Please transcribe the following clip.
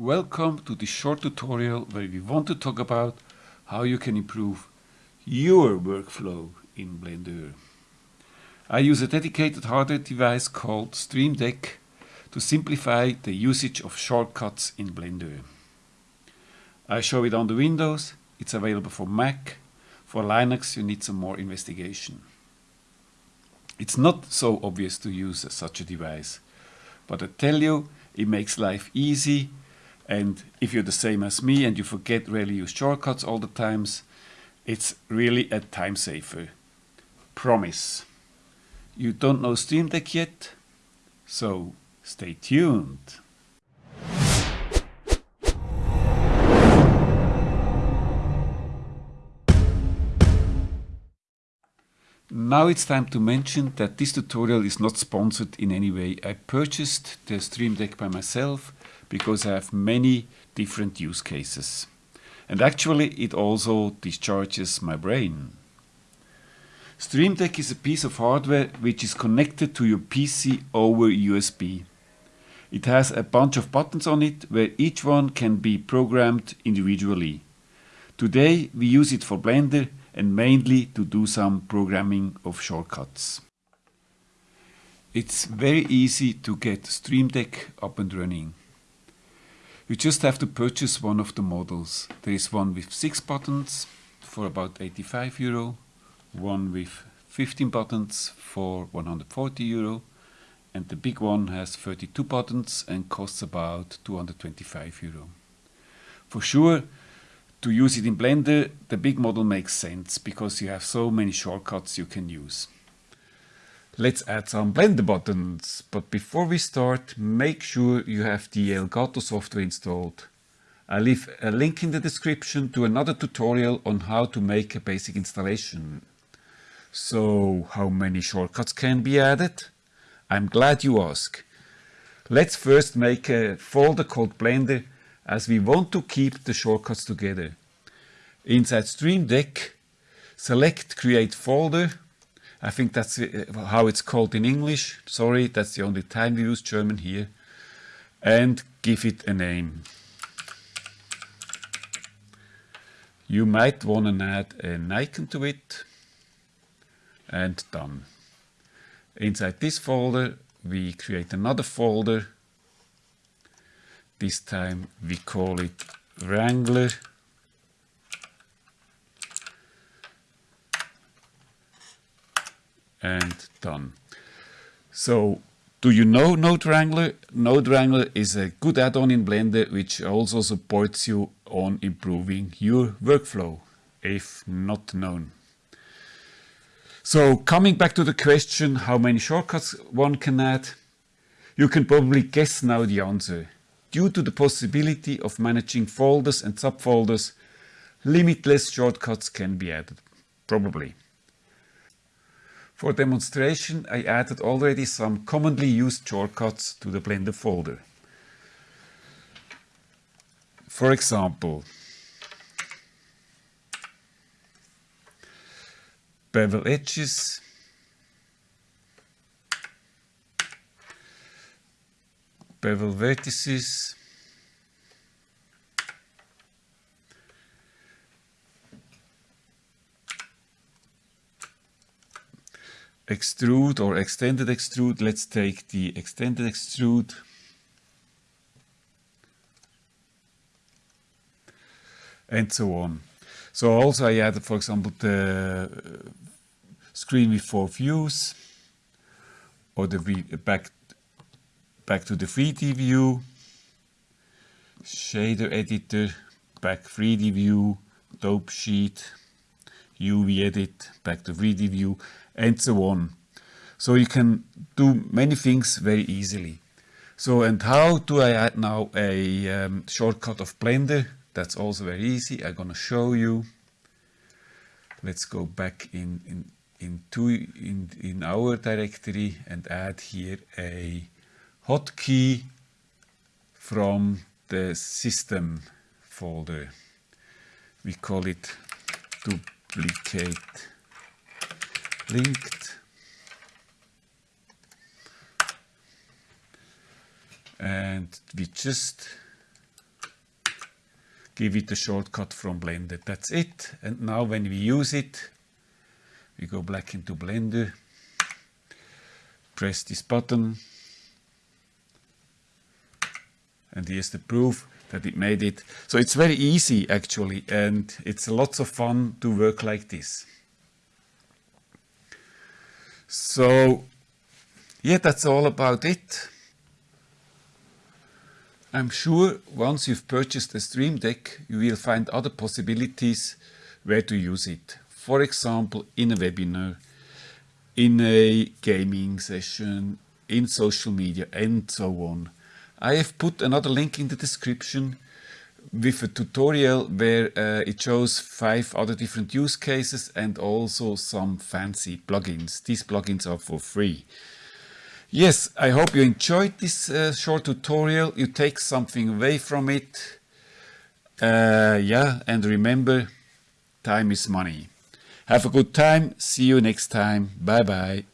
Welcome to this short tutorial where we want to talk about how you can improve your workflow in Blender. I use a dedicated hardware device called Stream Deck to simplify the usage of shortcuts in Blender. I show it on the Windows, it's available for Mac, for Linux you need some more investigation. It's not so obvious to use such a device, but I tell you it makes life easy and if you're the same as me and you forget really use shortcuts all the times, it's really a time saver. Promise. You don't know Stream Deck yet? So stay tuned. Now it's time to mention that this tutorial is not sponsored in any way. I purchased the Stream Deck by myself because I have many different use cases. And actually it also discharges my brain. Stream Deck is a piece of hardware which is connected to your PC over USB. It has a bunch of buttons on it where each one can be programmed individually. Today we use it for Blender and mainly to do some programming of shortcuts. It's very easy to get Stream Deck up and running. You just have to purchase one of the models. There is one with 6 buttons for about 85 euro, one with 15 buttons for 140 euro and the big one has 32 buttons and costs about 225 euro. For sure to use it in Blender the big model makes sense because you have so many shortcuts you can use. Let's add some Blender buttons, but before we start, make sure you have the Elgato software installed. I leave a link in the description to another tutorial on how to make a basic installation. So, how many shortcuts can be added? I'm glad you ask. Let's first make a folder called Blender as we want to keep the shortcuts together. Inside Stream Deck, select Create Folder I think that's uh, how it's called in English. Sorry, that's the only time we use German here. And give it a name. You might want to add an icon to it. And done. Inside this folder, we create another folder. This time we call it Wrangler and done. So do you know Node Wrangler? Node Wrangler is a good add-on in Blender which also supports you on improving your workflow, if not known. So coming back to the question how many shortcuts one can add, you can probably guess now the answer. Due to the possibility of managing folders and subfolders, limitless shortcuts can be added, probably. For demonstration, I added already some commonly used shortcuts to the Blender folder. For example, bevel edges, bevel vertices, extrude or extended extrude. Let's take the extended extrude. And so on. So also I added, for example, the uh, screen with four views or the uh, back, back to the 3D view, shader editor, back 3D view, dope sheet, UV edit, back to 3D view, and so on. So you can do many things very easily. So and how do I add now a um, shortcut of Blender? That's also very easy. I'm gonna show you. Let's go back in in into in in our directory and add here a hotkey from the system folder. We call it duplicate linked and we just give it a shortcut from Blender. That's it. And now when we use it, we go back into Blender, press this button, and here's the proof that it made it. So it's very easy actually, and it's lots of fun to work like this. So yeah, that's all about it. I'm sure once you've purchased a Stream Deck, you will find other possibilities where to use it. For example, in a webinar, in a gaming session, in social media, and so on. I have put another link in the description with a tutorial where uh, it shows five other different use cases and also some fancy plugins. These plugins are for free. Yes, I hope you enjoyed this uh, short tutorial. You take something away from it. Uh, yeah, and remember, time is money. Have a good time. See you next time. Bye bye.